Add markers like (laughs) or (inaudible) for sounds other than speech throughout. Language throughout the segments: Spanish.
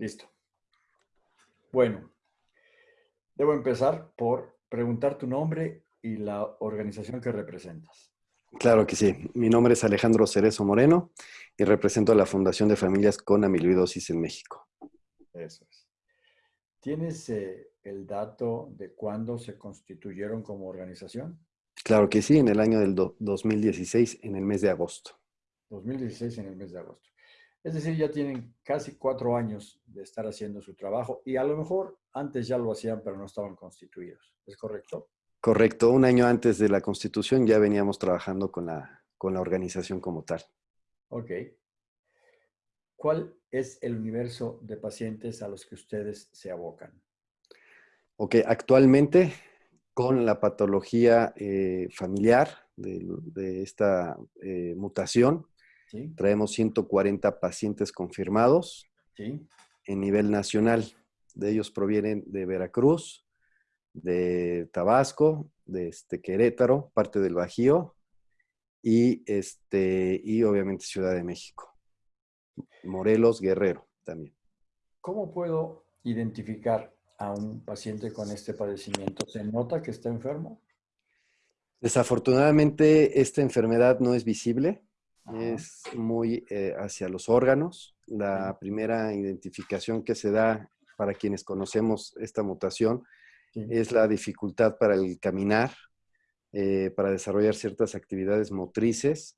Listo. Bueno, debo empezar por preguntar tu nombre y la organización que representas. Claro que sí. Mi nombre es Alejandro Cerezo Moreno y represento a la Fundación de Familias con Amiloidosis en México. Eso es. ¿Tienes eh, el dato de cuándo se constituyeron como organización? Claro que sí, en el año del 2016, en el mes de agosto. 2016, en el mes de agosto. Es decir, ya tienen casi cuatro años de estar haciendo su trabajo y a lo mejor antes ya lo hacían, pero no estaban constituidos. ¿Es correcto? Correcto. Un año antes de la constitución ya veníamos trabajando con la, con la organización como tal. Ok. ¿Cuál es el universo de pacientes a los que ustedes se abocan? Ok, actualmente con la patología eh, familiar de, esta eh, mutación, traemos 140 pacientes confirmados en nivel nacional. De ellos provienen de Veracruz, de Tabasco, de este Querétaro, parte del Bajío y, este, y obviamente Ciudad de México. Morelos Guerrero también. ¿Cómo puedo identificar a un paciente con este padecimiento? ¿Se nota que está enfermo? Desafortunadamente, esta enfermedad no es visible, es muy eh, hacia los órganos. La primera identificación que se da para quienes conocemos esta mutación es la dificultad para el caminar, eh, para desarrollar ciertas actividades motrices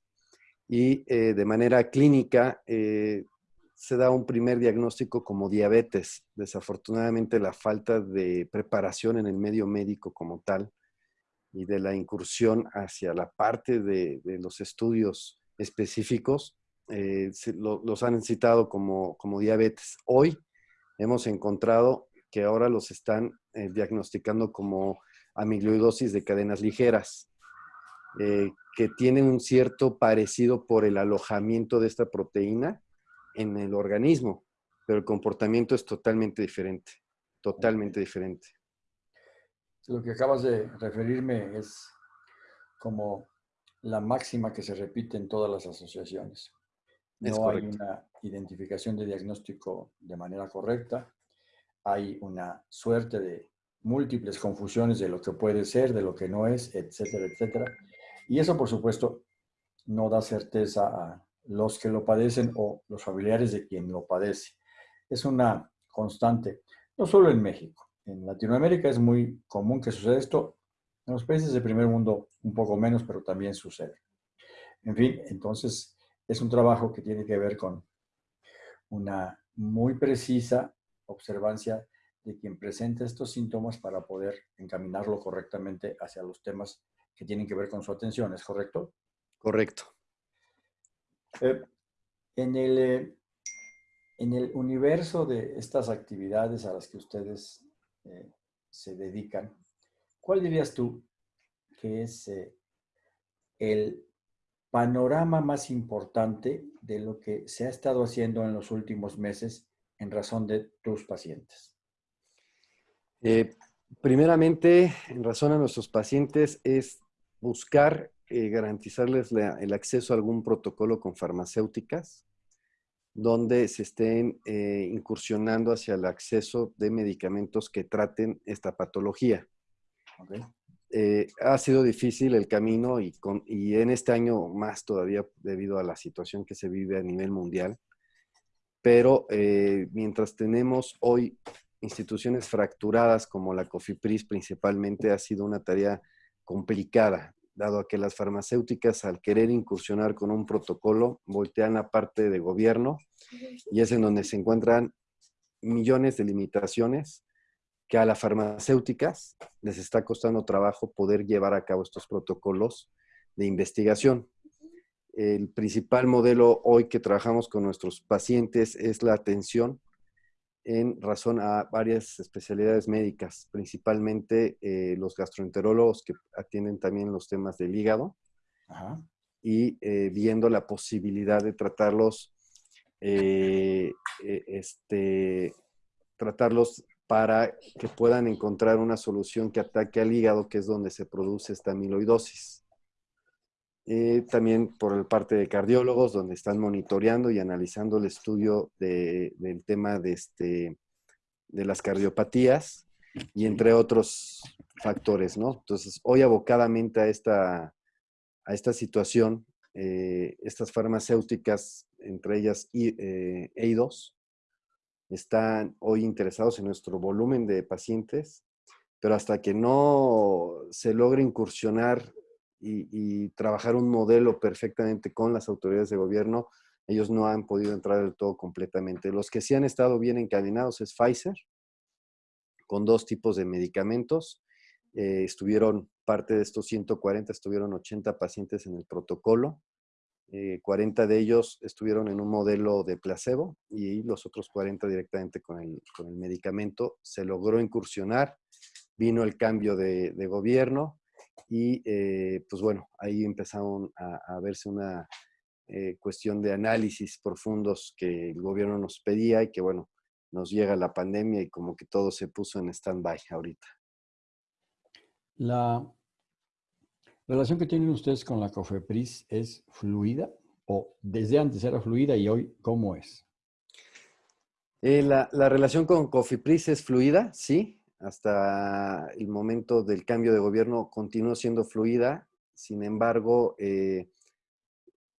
y eh, de manera clínica se da un primer diagnóstico como diabetes. Desafortunadamente la falta de preparación en el medio médico como tal y de la incursión hacia la parte de, los estudios específicos, eh, los han citado como, como, diabetes. Hoy hemos encontrado que ahora los están eh, diagnosticando como amiloidosis de cadenas ligeras, eh, que tienen un cierto parecido por el alojamiento de esta proteína en el organismo, pero el comportamiento es totalmente diferente, totalmente diferente. Lo que acabas de referirme es como la máxima que se repite en todas las asociaciones. No hay una identificación de diagnóstico de manera correcta, hay una suerte de múltiples confusiones de lo que puede ser, de lo que no es, etcétera, etcétera. Y eso, por supuesto, no da certeza a los que lo padecen o los familiares de quien lo padece. Es una constante, no solo en México. En Latinoamérica es muy común que suceda esto. En los países del primer mundo un poco menos, pero también sucede. En fin, entonces es un trabajo que tiene que ver con una muy precisa observancia de quien presenta estos síntomas para poder encaminarlo correctamente hacia los temas que tienen que ver con su atención. ¿Es correcto? Correcto. Eh, en, el, eh, en el universo de estas actividades a las que ustedes eh, se dedican, ¿cuál dirías tú que es el panorama más importante de lo que se ha estado haciendo en los últimos meses en razón de tus pacientes? primeramente, en razón a nuestros pacientes, es buscar eh, garantizarles el acceso a algún protocolo con farmacéuticas donde se estén eh, incursionando hacia el acceso de medicamentos que traten esta patología. Eh, ha sido difícil el camino y, y, en este año más todavía debido a la situación que se vive a nivel mundial. Pero mientras tenemos hoy instituciones fracturadas como la COFIPRIS principalmente, ha sido una tarea complicada dado a que las farmacéuticas al querer incursionar con un protocolo voltean la parte de gobierno y es en donde se encuentran millones de limitaciones que a las farmacéuticas les está costando trabajo poder llevar a cabo estos protocolos de investigación. El principal modelo hoy que trabajamos con nuestros pacientes es la atención en razón a varias especialidades médicas, principalmente eh, los gastroenterólogos que atienden también los temas del hígado y eh, viendo la posibilidad de tratarlos, eh, este, tratarlos para que puedan encontrar una solución que ataque al hígado, que es donde se produce esta amiloidosis. también por el parte de cardiólogos, donde están monitoreando y analizando el estudio del tema de, este, de las cardiopatías y entre otros factores, ¿no? Entonces, hoy abocadamente a esta, a esta situación, eh, estas farmacéuticas, entre ellas eh, EIDOS, están hoy interesados en nuestro volumen de pacientes, pero hasta que no se logre incursionar y, trabajar un modelo perfectamente con las autoridades de gobierno, ellos no han podido entrar del todo completamente. Los que sí han estado bien encadenados es Pfizer, con dos tipos de medicamentos. Eh, estuvieron, parte de estos 140, estuvieron 80 pacientes en el protocolo. 40 eh, de ellos estuvieron en un modelo de placebo y los otros 40 directamente con el, con el medicamento. Se logró incursionar, vino el cambio de, de gobierno, y eh, pues bueno, ahí empezaron a, verse una eh, cuestión de análisis profundos que el gobierno nos pedía y que bueno, nos llega la pandemia y como que todo se puso en stand-by ahorita. La relación que tienen ustedes con la COFEPRIS es fluida o desde antes era fluida y hoy cómo es? Eh, la, la, relación con COFEPRIS es fluida, sí hasta el momento del cambio de gobierno continuó siendo fluida. Sin embargo, eh,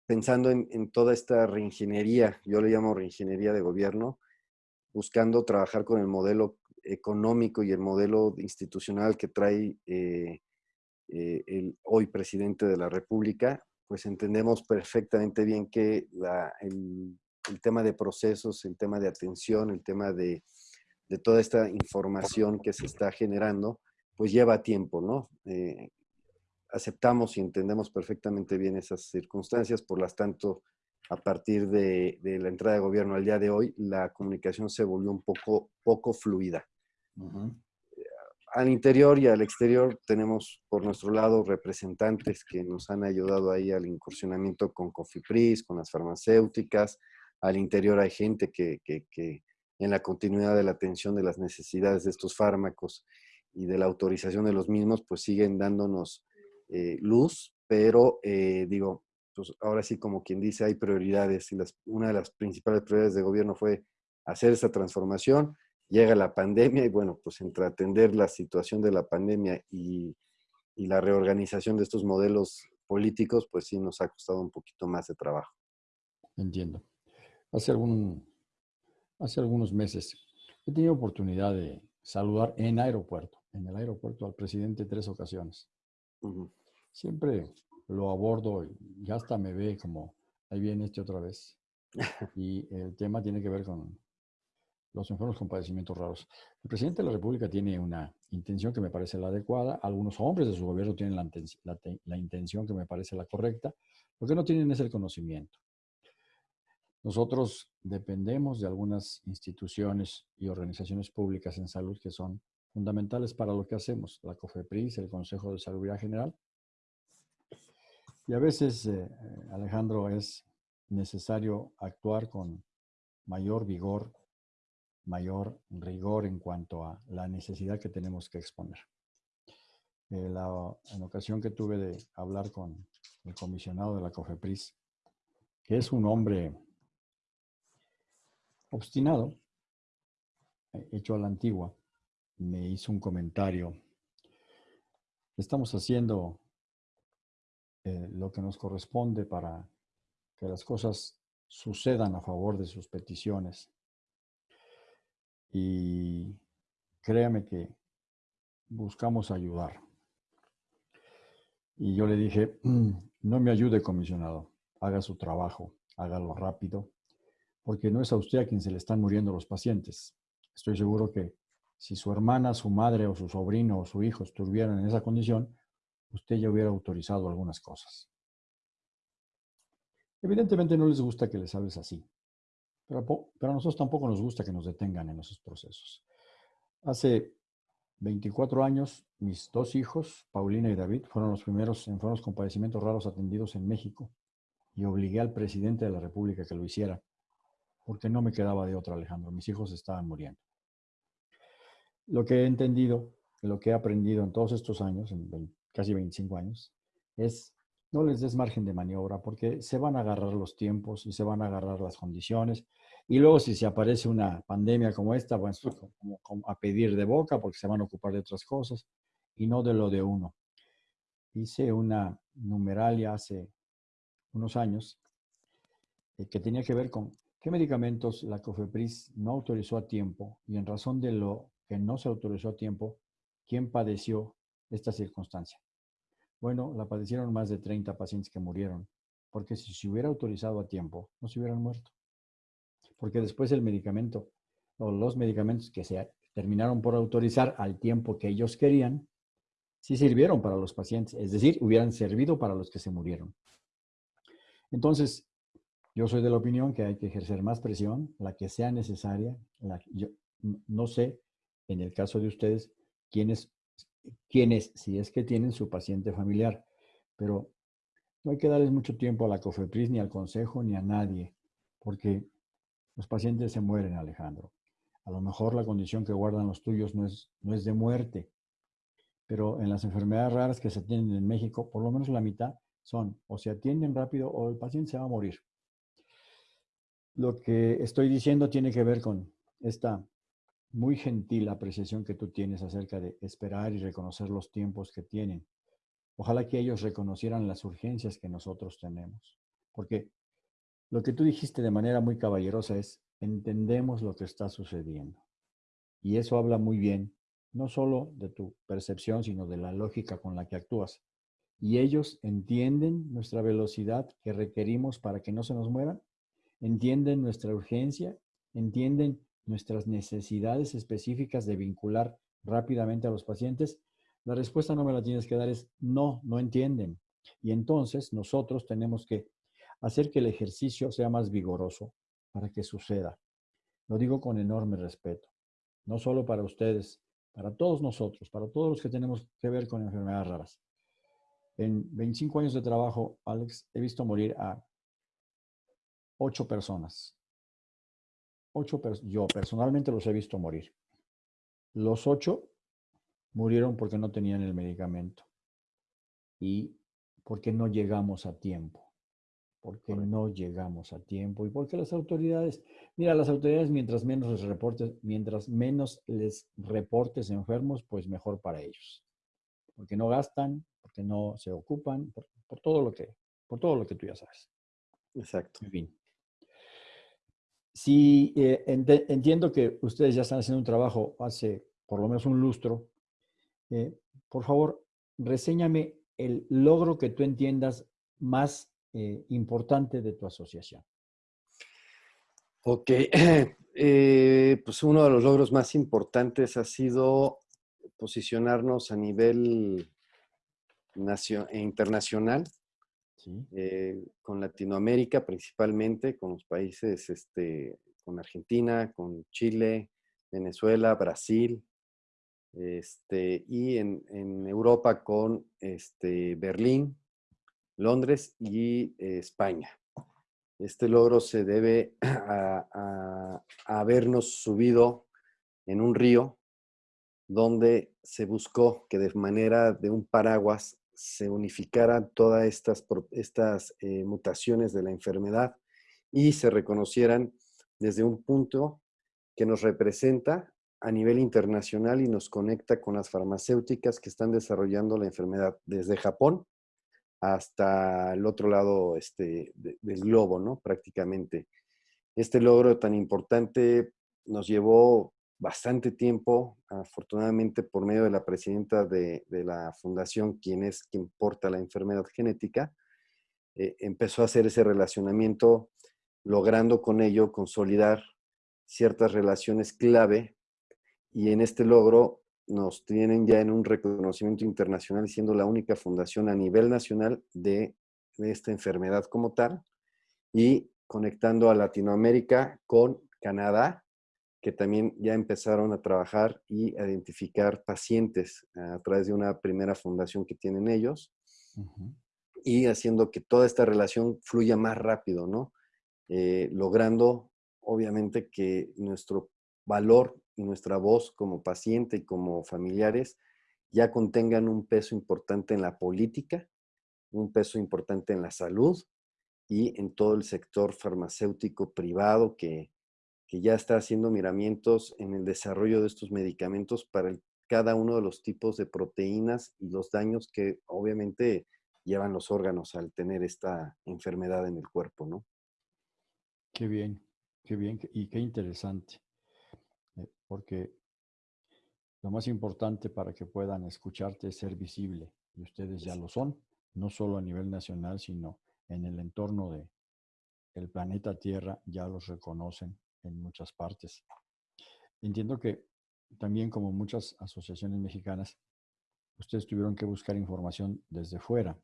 pensando en, toda esta reingeniería, yo le llamo reingeniería de gobierno, buscando trabajar con el modelo económico y el modelo institucional que trae eh, eh, el hoy presidente de la República, pues entendemos perfectamente bien que el tema de procesos, el tema de atención, el tema de de toda esta información que se está generando, pues lleva tiempo, ¿no? Eh, aceptamos y entendemos perfectamente bien esas circunstancias, por lo tanto, a partir de, la entrada de gobierno al día de hoy, la comunicación se volvió un poco, poco fluida. Al interior y al exterior tenemos por nuestro lado representantes que nos han ayudado ahí al incursionamiento con Cofipris, con las farmacéuticas. Al interior hay gente que, que, que en la continuidad de la atención de las necesidades de estos fármacos y de la autorización de los mismos, pues siguen dándonos eh, luz, pero eh, digo, pues ahora sí como quien dice, hay prioridades y las, una de las principales prioridades de gobierno fue hacer esa transformación, llega la pandemia y bueno, pues entre atender la situación de la pandemia y, y la reorganización de estos modelos políticos, pues sí nos ha costado un poquito más de trabajo. Entiendo. Hace algún hace algunos meses. He tenido oportunidad de saludar en aeropuerto, en el aeropuerto al presidente tres ocasiones. Siempre lo abordo y hasta me ve como, ahí viene este otra vez. (laughs) Y el tema tiene que ver con los enfermos con padecimientos raros. El presidente de la República tiene una intención que me parece la adecuada. Algunos hombres de su gobierno tienen la, la intención que me parece la correcta. Lo que no tienen es el conocimiento. Nosotros dependemos de algunas instituciones y organizaciones públicas en salud que son fundamentales para lo que hacemos, la COFEPRIS, el Consejo de Salud General. Y a veces, eh, eh, Alejandro, es necesario actuar con mayor vigor, mayor rigor en cuanto a la necesidad que tenemos que exponer. Eh, la, en ocasión que tuve de hablar con el comisionado de la COFEPRIS, que es un hombre obstinado, eh, hecho a la antigua, me hizo un comentario. Estamos haciendo eh, lo que nos corresponde para que las cosas sucedan a favor de sus peticiones. Y créame que buscamos ayudar. Y yo le dije, (clears throat) no me ayude, comisionado, haga su trabajo, hágalo rápido porque no es a usted a quien se le están muriendo los pacientes. Estoy seguro que si su hermana, su madre o su sobrino o su hijo estuvieran en esa condición, usted ya hubiera autorizado algunas cosas. Evidentemente no les gusta que les hables así, pero, a nosotros tampoco nos gusta que nos detengan en esos procesos. Hace 24 años, mis dos hijos, Paulina y David, fueron los primeros enfermos con padecimientos raros atendidos en México y obligué al presidente de la República que lo hiciera porque no me quedaba de otra, Alejandro. Mis hijos estaban muriendo. Lo que he entendido, lo que he aprendido en todos estos años, en casi 25 años, es no les des margen de maniobra porque se van a agarrar los tiempos y se van a agarrar las condiciones. Y luego si se aparece una pandemia como esta, bueno, como, a pedir de boca porque se van a ocupar de otras cosas y no de lo de uno. Hice una numeralia hace unos años eh, que tenía que ver con qué medicamentos la COFEPRIS no autorizó a tiempo y en razón de lo que no se autorizó a tiempo, quién padeció esta circunstancia. Bueno, la padecieron más de 30 pacientes que murieron, porque si se hubiera autorizado a tiempo, no se hubieran muerto. Porque después el medicamento o los medicamentos que se terminaron por autorizar al tiempo que ellos querían, sí sirvieron para los pacientes, es decir, hubieran servido para los que se murieron. Entonces, yo soy de la opinión que hay que ejercer más presión, la que sea necesaria. yo no sé, en el caso de ustedes, quiénes quienes, si es que tienen su paciente familiar. Pero no hay que darles mucho tiempo a la COFEPRIS, ni al consejo, ni a nadie, porque los pacientes se mueren, Alejandro. A lo mejor la condición que guardan los tuyos no es, no es de muerte, pero en las enfermedades raras que se atienden en México, por lo menos la mitad son o se atienden rápido o el paciente se va a morir. Lo que estoy diciendo tiene que ver con esta muy gentil apreciación que tú tienes acerca de esperar y reconocer los tiempos que tienen. Ojalá que ellos reconocieran las urgencias que nosotros tenemos. Porque lo que tú dijiste de manera muy caballerosa es, entendemos lo que está sucediendo. Y eso habla muy bien, no solo de tu percepción, sino de la lógica con la que actúas. Y ellos entienden nuestra velocidad que requerimos para que no se nos mueran, entienden nuestra urgencia, entienden nuestras necesidades específicas de vincular rápidamente a los pacientes, la respuesta no me la tienes que dar es no, no entienden. Y entonces nosotros tenemos que hacer que el ejercicio sea más vigoroso para que suceda. Lo digo con enorme respeto, no solo para ustedes, para todos nosotros, para todos los que tenemos que ver con enfermedades raras. En 25 años de trabajo, Alex, he visto morir a ocho personas ocho, yo personalmente los he visto morir. Los ocho murieron porque no tenían el medicamento y porque no llegamos a tiempo. Porque no llegamos a tiempo y porque las autoridades, mira, las autoridades mientras menos les reportes, mientras menos les reportes enfermos, pues mejor para ellos. Porque no gastan, porque no se ocupan, por, por todo lo que, por todo lo que tú ya sabes. Exacto. En fin. Sí, eh, entiendo que ustedes ya están haciendo un trabajo hace por lo menos un lustro. Eh, por favor, reséñame el logro que tú entiendas más eh, importante de tu asociación. Ok, (clears throat) pues uno de los logros más importantes ha sido posicionarnos a nivel internacional eh, con Latinoamérica principalmente, con los países, este, con Argentina, con Chile, Venezuela, Brasil, este, y en, Europa con este, Berlín, Londres y España. Este logro se debe (clears throat) a, habernos subido en un río donde se buscó que de manera de un paraguas se unificaran todas estas, estas eh, mutaciones de la enfermedad y se reconocieran desde un punto que nos representa a nivel internacional y nos conecta con las farmacéuticas que están desarrollando la enfermedad desde Japón hasta el otro lado este, del globo, ¿no? Prácticamente. Este logro tan importante nos llevó bastante tiempo, afortunadamente por medio de la presidenta de, la fundación, quien es quien porta la enfermedad genética, eh, empezó a hacer ese relacionamiento, logrando con ello consolidar ciertas relaciones clave y en este logro nos tienen ya en un reconocimiento internacional siendo la única fundación a nivel nacional de, de esta enfermedad como tal y conectando a Latinoamérica con Canadá, que también ya empezaron a trabajar y a identificar pacientes a través de una primera fundación que tienen ellos y haciendo que toda esta relación fluya más rápido, ¿no? Eh, logrando, obviamente, que nuestro valor y nuestra voz como paciente y como familiares ya contengan un peso importante en la política un peso importante en la salud y en todo el sector farmacéutico privado que, ya está haciendo miramientos en el desarrollo de estos medicamentos para cada uno de los tipos de proteínas y los daños que obviamente llevan los órganos al tener esta enfermedad en el cuerpo, ¿no? Qué bien, qué bien y qué interesante, porque lo más importante para que puedan escucharte es ser visible y ustedes ya lo son, no solo a nivel nacional, sino en el entorno de el planeta Tierra ya los reconocen en muchas partes. Entiendo que también como muchas asociaciones mexicanas, ustedes tuvieron que buscar información desde fuera.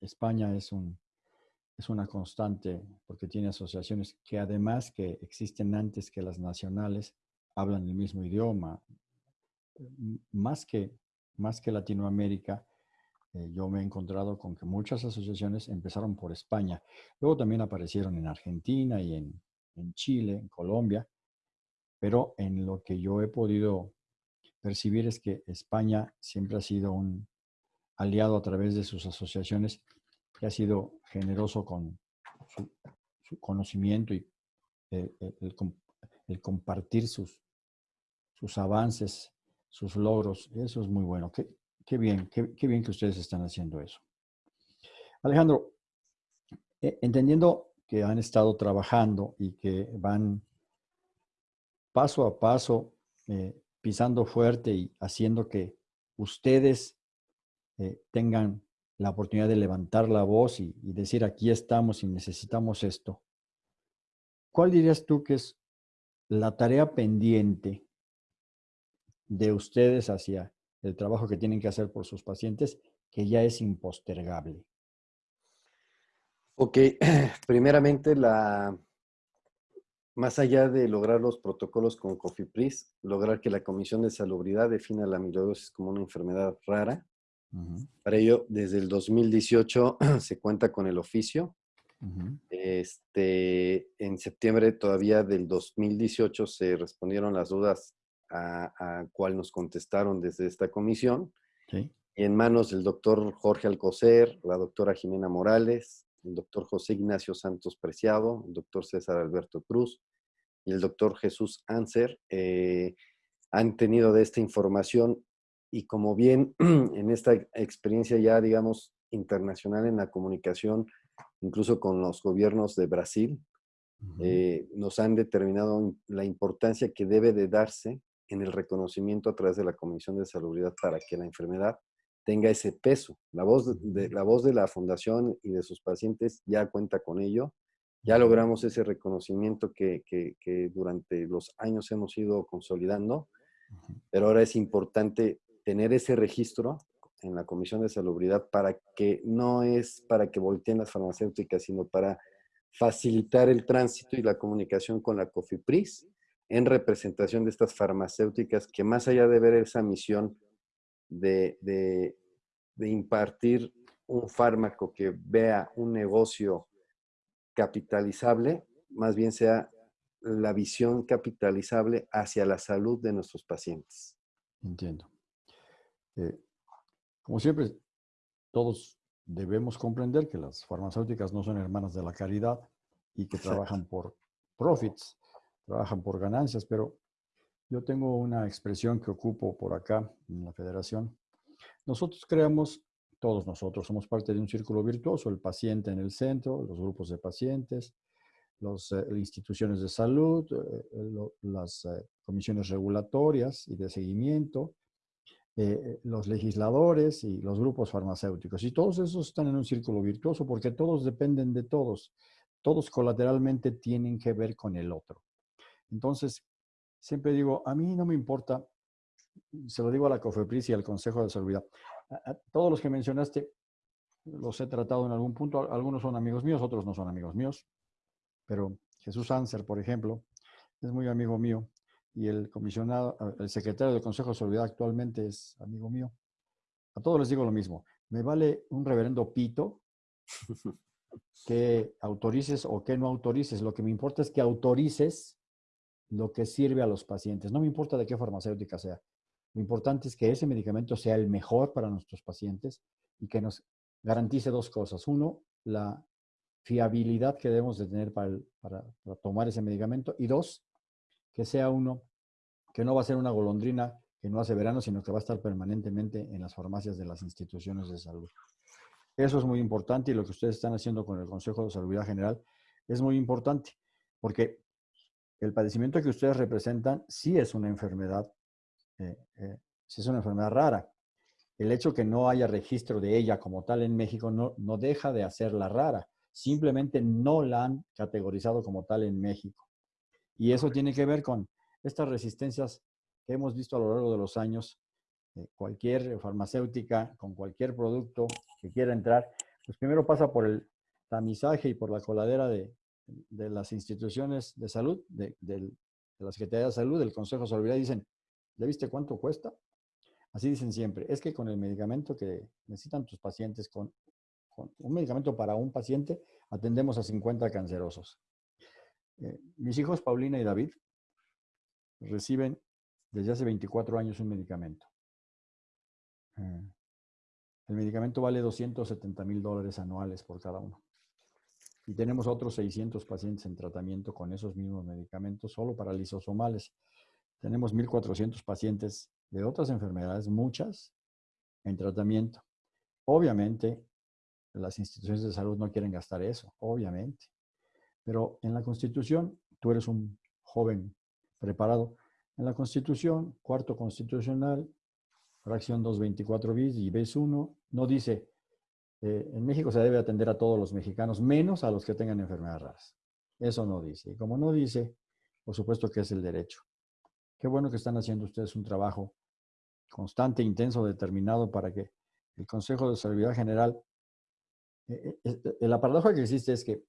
España es, un, es una constante porque tiene asociaciones que además que existen antes que las nacionales, hablan el mismo idioma. Más que, más que Latinoamérica, eh, yo me he encontrado con que muchas asociaciones empezaron por España. Luego también aparecieron en Argentina y en, en Chile, en Colombia. Pero en lo que yo he podido percibir es que España siempre ha sido un aliado a través de sus asociaciones que ha sido generoso con su, conocimiento y eh, compartir sus, sus avances, sus logros. Eso es muy bueno. Qué, qué bien, qué, qué, bien que ustedes están haciendo eso. Alejandro, eh, entendiendo que han estado trabajando y que van paso a paso eh, pisando fuerte y haciendo que ustedes eh, tengan la oportunidad de levantar la voz y, y, decir aquí estamos y necesitamos esto. ¿Cuál dirías tú que es la tarea pendiente de ustedes hacia el trabajo que tienen que hacer por sus pacientes que ya es impostergable? Ok, (clears throat) primeramente la, más allá de lograr los protocolos con COFIPRIS, lograr que la Comisión de Salubridad defina la amiloidosis como una enfermedad rara. Para ello, desde el 2018 (clears throat) se cuenta con el oficio. Este, en septiembre todavía del 2018 se respondieron las dudas a, a cuál nos contestaron desde esta comisión. en manos del doctor Jorge Alcocer, la doctora Jimena Morales, el doctor José Ignacio Santos Preciado, el doctor César Alberto Cruz y el doctor Jesús Anser eh, han tenido de esta información y como bien (clears throat) en esta experiencia ya, digamos, internacional en la comunicación, incluso con los gobiernos de Brasil, eh, nos han determinado la importancia que debe de darse en el reconocimiento a través de la Comisión de Salubridad para que la enfermedad tenga ese peso. La voz de, la voz de la fundación y de sus pacientes ya cuenta con ello. Ya logramos ese reconocimiento que, durante los años hemos ido consolidando, pero ahora es importante tener ese registro en la Comisión de Salubridad para que no es para que volteen las farmacéuticas, sino para facilitar el tránsito y la comunicación con la COFIPRIS en representación de estas farmacéuticas que más allá de ver esa misión de, impartir un fármaco que vea un negocio capitalizable, más bien sea la visión capitalizable hacia la salud de nuestros pacientes. Entiendo. Eh, como siempre, todos debemos comprender que las farmacéuticas no son hermanas de la caridad y que trabajan por profits, trabajan por ganancias, pero yo tengo una expresión que ocupo por acá en la federación. Nosotros creamos, todos nosotros somos parte de un círculo virtuoso, el paciente en el centro, los grupos de pacientes, las eh, instituciones de salud, eh, las eh, comisiones regulatorias y de seguimiento, los legisladores y los grupos farmacéuticos. Y todos esos están en un círculo virtuoso porque todos dependen de todos. Todos colateralmente tienen que ver con el otro. Entonces, siempre digo, a mí no me importa, se lo digo a la COFEPRIS y al Consejo de Salud, todos los que mencionaste los he tratado en algún punto, algunos son amigos míos, otros no son amigos míos, pero Jesús Anser, por ejemplo, es muy amigo mío y el comisionado, el secretario del Consejo de Salud actualmente es amigo mío. A todos les digo lo mismo, me vale un reverendo pito (laughs) que autorices o que no autorices, lo que me importa es que autorices lo que sirve a los pacientes. No me importa de qué farmacéutica sea. Lo importante es que ese medicamento sea el mejor para nuestros pacientes y que nos garantice dos cosas. Uno, la fiabilidad que debemos de tener para, para, tomar ese medicamento. Y dos, que sea uno que no va a ser una golondrina que no hace verano, sino que va a estar permanentemente en las farmacias de las instituciones de salud. Eso es muy importante y lo que ustedes están haciendo con el Consejo de Salud General es muy importante, porque el padecimiento que ustedes representan sí es una enfermedad, eh, eh, sí es una enfermedad rara. El hecho que no haya registro de ella como tal en México no, no deja de hacerla rara. Simplemente no la han categorizado como tal en México. Y eso tiene que ver con estas resistencias que hemos visto a lo largo de los años. Eh, cualquier farmacéutica con cualquier producto que quiera entrar, pues primero pasa por el tamizaje y por la coladera de, de las instituciones de salud, de, la Secretaría de Salud, del Consejo de Salud, dicen, ¿ya viste cuánto cuesta? Así dicen siempre, es que con el medicamento que necesitan tus pacientes, con, un medicamento para un paciente, atendemos a 50 cancerosos. Eh, mis hijos, Paulina y David, reciben desde hace 24 años un medicamento. Eh, el medicamento vale 270 mil dólares anuales por cada uno. Y tenemos otros 600 pacientes en tratamiento con esos mismos medicamentos solo para lisosomales. Tenemos 1.400 pacientes de otras enfermedades, muchas, en tratamiento. Obviamente, las instituciones de salud no quieren gastar eso, obviamente. Pero en la Constitución, tú eres un joven preparado. En la Constitución, cuarto constitucional, fracción 224 bis y bis 1, no dice eh, en México se debe atender a todos los mexicanos, menos a los que tengan enfermedades raras. Eso no dice. Y como no dice, por supuesto que es el derecho. Qué bueno que están haciendo ustedes un trabajo constante, intenso, determinado para que el Consejo de Salud General... Eh, eh, la paradoja que existe es que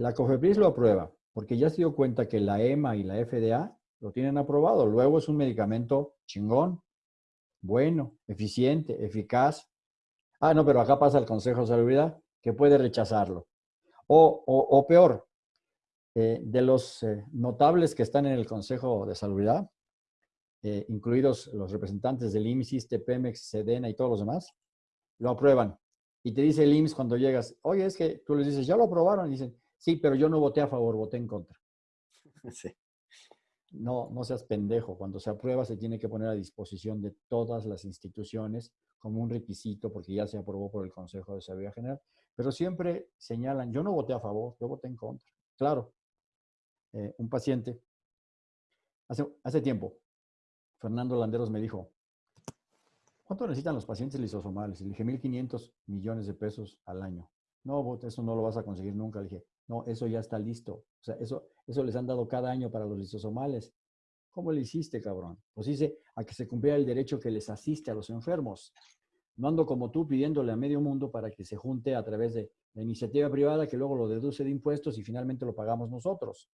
la COFEPRIS lo aprueba, porque ya se dio cuenta que la EMA y la FDA lo tienen aprobado. Luego es un medicamento chingón, bueno, eficiente, eficaz, Ah, no, pero acá pasa el Consejo de Salubridad que puede rechazarlo. O, peor, eh, de los eh, notables que están en el Consejo de Salubridad, eh, incluidos los representantes del IMSS, Pemex, Sedena y todos los demás, lo aprueban. Y te dice el IMSS cuando llegas, oye, es que tú les dices, ya lo aprobaron. Y dicen, sí, pero yo no voté a favor, voté en contra. (laughs) Sí. No, no seas pendejo. Cuando se aprueba se tiene que poner a disposición de todas las instituciones como un requisito porque ya se aprobó por el Consejo de Seguridad General. Pero siempre señalan, yo no voté a favor, yo voté en contra. Claro, eh, un paciente, hace, hace tiempo, Fernando Landeros me dijo, ¿cuánto necesitan los pacientes lisosomales? Y le dije, 1.500 millones de pesos al año. No, eso no lo vas a conseguir nunca. Le dije, no, eso ya está listo. O sea, eso, eso les han dado cada año para los lisosomales. ¿Cómo le hiciste, cabrón? Pues dice a que se cumpliera el derecho que les asiste a los enfermos. No ando como tú pidiéndole a medio mundo para que se junte a través de la iniciativa privada que luego lo deduce de impuestos y finalmente lo pagamos nosotros.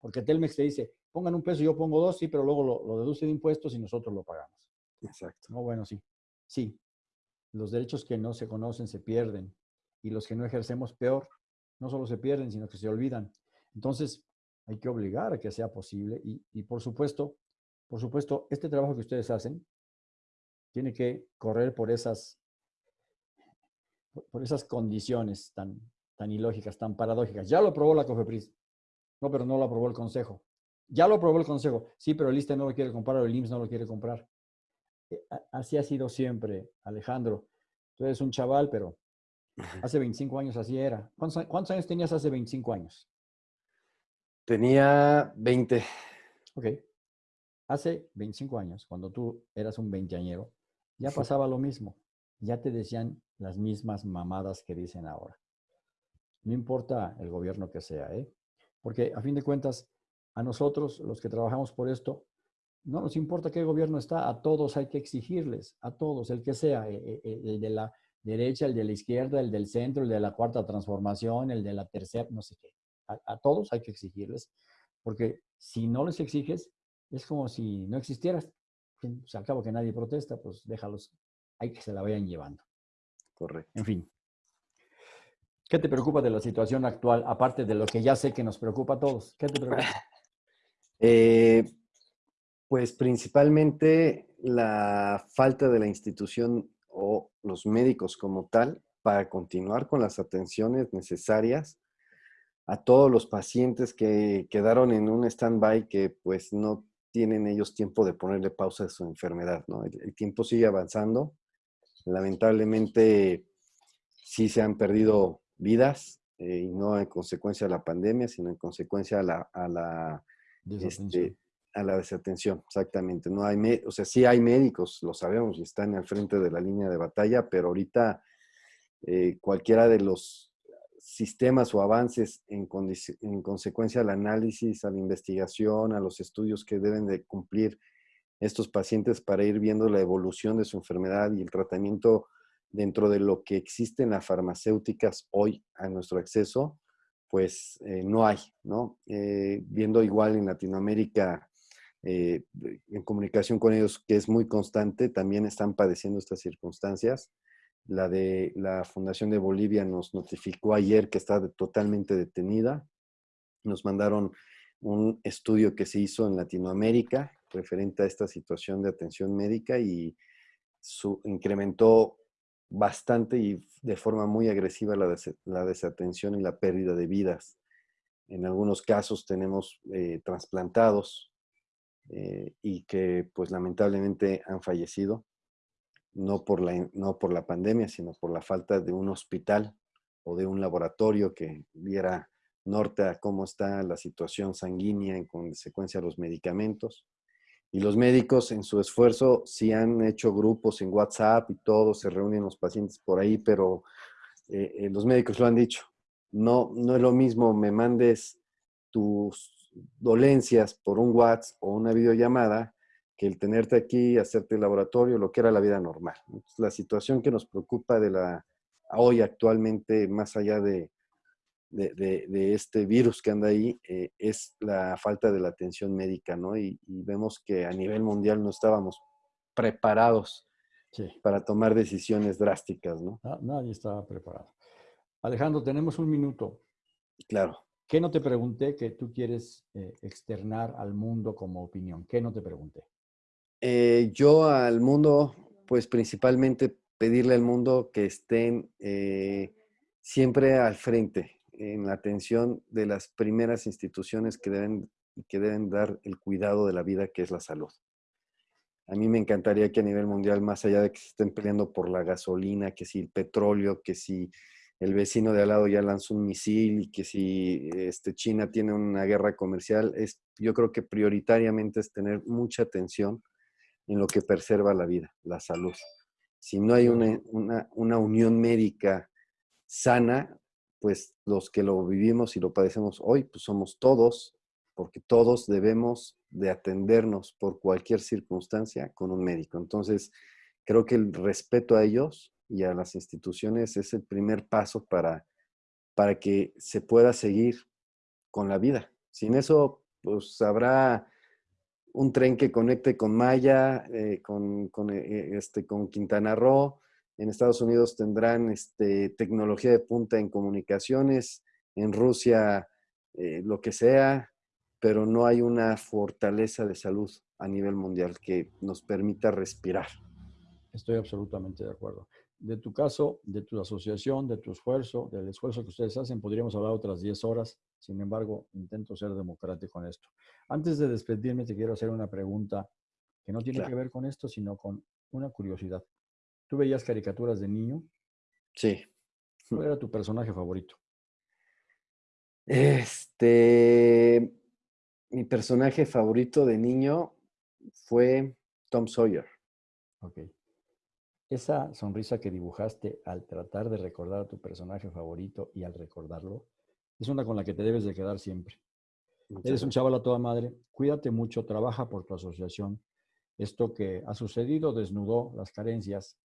Porque Telmex te dice, pongan un peso, y yo pongo dos, sí, pero luego lo, lo deduce de impuestos y nosotros lo pagamos. Exacto. No, bueno, sí. Sí. Los derechos que no se conocen se pierden y los que no ejercemos peor no solo se pierden, sino que se olvidan. Entonces, hay que obligar a que sea posible y, por supuesto, por supuesto, este trabajo que ustedes hacen tiene que correr por esas, por esas condiciones tan, tan ilógicas, tan paradójicas. Ya lo aprobó la COFEPRIS. No, pero no lo aprobó el Consejo. Ya lo aprobó el Consejo. Sí, pero el ISTE no lo quiere comprar o el IMSS no lo quiere comprar. Eh, así ha sido siempre, Alejandro. Tú eres un chaval, pero Hace 25 años así era. ¿Cuántos, años tenías hace 25 años? Tenía 20. Ok. Hace 25 años, cuando tú eras un veinteañero, ya pasaba lo mismo. Ya te decían las mismas mamadas que dicen ahora. No importa el gobierno que sea, ¿eh? Porque a fin de cuentas, a nosotros, los que trabajamos por esto, no nos importa qué gobierno está, a todos hay que exigirles, a todos, el que sea, eh, eh, eh, el de la derecha, el de la izquierda, el del centro, el de la cuarta transformación, el de la tercera, no sé qué. A, todos hay que exigirles, porque si no les exiges, es como si no existieras. Se al cabo que nadie protesta, pues déjalos, hay que se la vayan llevando. Correcto. En fin. ¿Qué te preocupa de la situación actual, aparte de lo que ya sé que nos preocupa a todos? ¿Qué te preocupa? (laughs) Eh, pues principalmente la falta de la institución o los médicos como tal para continuar con las atenciones necesarias a todos los pacientes que quedaron en un stand-by que pues no tienen ellos tiempo de ponerle pausa a su enfermedad, ¿no? El, tiempo sigue avanzando. Lamentablemente sí se han perdido vidas, eh, y no en consecuencia de la pandemia, sino en consecuencia a la, a este, a la desatención, exactamente. No hay, o sea, sí hay médicos, lo sabemos, y están al frente de la línea de batalla, pero ahorita eh, cualquiera de los sistemas o avances en, en, consecuencia al análisis, a la investigación, a los estudios que deben de cumplir estos pacientes para ir viendo la evolución de su enfermedad y el tratamiento dentro de lo que existen las farmacéuticas hoy a nuestro acceso, pues eh, no hay, ¿no? Eh, viendo igual en Latinoamérica, eh, en comunicación con ellos, que es muy constante, también están padeciendo estas circunstancias. La de la Fundación de Bolivia nos notificó ayer que está totalmente detenida. Nos mandaron un estudio que se hizo en Latinoamérica referente a esta situación de atención médica y su, incrementó bastante y de forma muy agresiva la, desatención y la pérdida de vidas. En algunos casos tenemos eh, trasplantados eh, y que pues lamentablemente han fallecido no por, la, no por la pandemia, sino por la falta de un hospital o de un laboratorio que diera norte a cómo está la situación sanguínea en consecuencia de los medicamentos. Y los médicos en su esfuerzo sí han hecho grupos en WhatsApp y todo, se reúnen los pacientes por ahí, pero eh, eh, los médicos lo han dicho. No, no es lo mismo me mandes tus dolencias por un WhatsApp o una videollamada que el tenerte aquí, hacerte el laboratorio, lo que era la vida normal. la situación que nos preocupa de la hoy actualmente, más allá de, de, este virus que anda ahí, eh, es la falta de la atención médica, ¿no? Y, vemos que a nivel mundial no estábamos preparados para tomar decisiones drásticas, ¿no? nadie estaba preparado. Alejandro, tenemos un minuto. Claro. ¿Qué no te pregunté que tú quieres eh, externar al mundo como opinión? ¿Qué no te pregunté? Eh, yo al mundo, pues principalmente pedirle al mundo que estén eh, siempre al frente en la atención de las primeras instituciones que deben, que deben dar el cuidado de la vida, que es la salud. A mí me encantaría que a nivel mundial, más allá de que se estén peleando por la gasolina, que si el petróleo, que si el vecino de al lado ya lanzó un misil y que si este, China tiene una guerra comercial, es, yo creo que prioritariamente es tener mucha atención en lo que preserva la vida, la salud. Si no hay una, una, unión médica sana, pues los que lo vivimos y lo padecemos hoy, pues somos todos, porque todos debemos de atendernos por cualquier circunstancia con un médico. Entonces, creo que el respeto a ellos y a las instituciones es el primer paso para, para que se pueda seguir con la vida. Sin eso, pues habrá un tren que conecte con Maya, eh, con, eh, este, con Quintana Roo. En Estados Unidos tendrán este, tecnología de punta en comunicaciones, en Rusia eh, lo que sea, pero no hay una fortaleza de salud a nivel mundial que nos permita respirar. Estoy absolutamente de acuerdo. De tu caso, de tu asociación, de tu esfuerzo, del esfuerzo que ustedes hacen, podríamos hablar otras 10 horas. Sin embargo, intento ser democrático con esto. Antes de despedirme, te quiero hacer una pregunta que no tiene que ver con esto, sino con una curiosidad. ¿Tú veías caricaturas de niño? Sí. ¿Cuál era tu personaje favorito? Este, mi personaje favorito de niño fue Tom Sawyer. Ok. Esa sonrisa que dibujaste al tratar de recordar a tu personaje favorito y al recordarlo, es una con la que te debes de quedar siempre. Eres un chaval a toda madre, cuídate mucho, trabaja por tu asociación. Esto que ha sucedido desnudó las carencias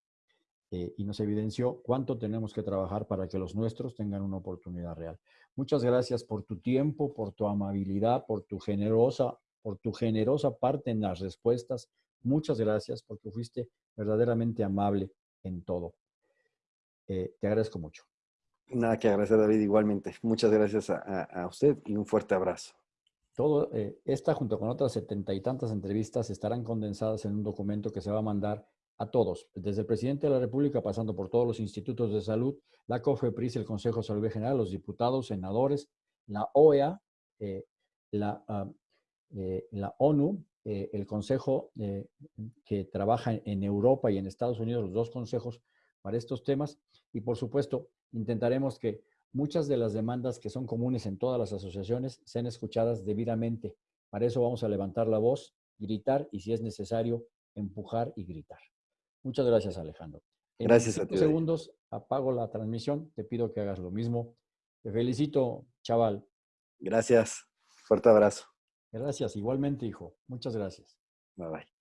eh, y nos evidenció cuánto tenemos que trabajar para que los nuestros tengan una oportunidad real. Muchas gracias por tu tiempo, por tu amabilidad, por tu generosa, por tu generosa parte en las respuestas. Muchas gracias porque fuiste verdaderamente amable en todo. Eh, te agradezco mucho. Nada que agradecer, David, igualmente. Muchas gracias a, usted y un fuerte abrazo. Todo, eh, esta junto con otras setenta y tantas entrevistas estarán condensadas en un documento que se va a mandar a todos, desde el presidente de la República, pasando por todos los institutos de salud, la COFEPRIS, el Consejo de Salud General, los diputados, senadores, la OEA, eh, la, ah, eh, la, ONU, eh, el Consejo que trabaja en Europa y en Estados Unidos, los dos consejos para estos temas. Y por supuesto, intentaremos que muchas de las demandas que son comunes en todas las asociaciones sean escuchadas debidamente. Para eso vamos a levantar la voz, gritar y si es necesario, empujar y gritar. Muchas gracias, Alejandro. En gracias a ti. segundos apago la transmisión. Te pido que hagas lo mismo. Te felicito, chaval. Gracias. Fuerte abrazo. Gracias. Igualmente, hijo. Muchas gracias. Bye bye.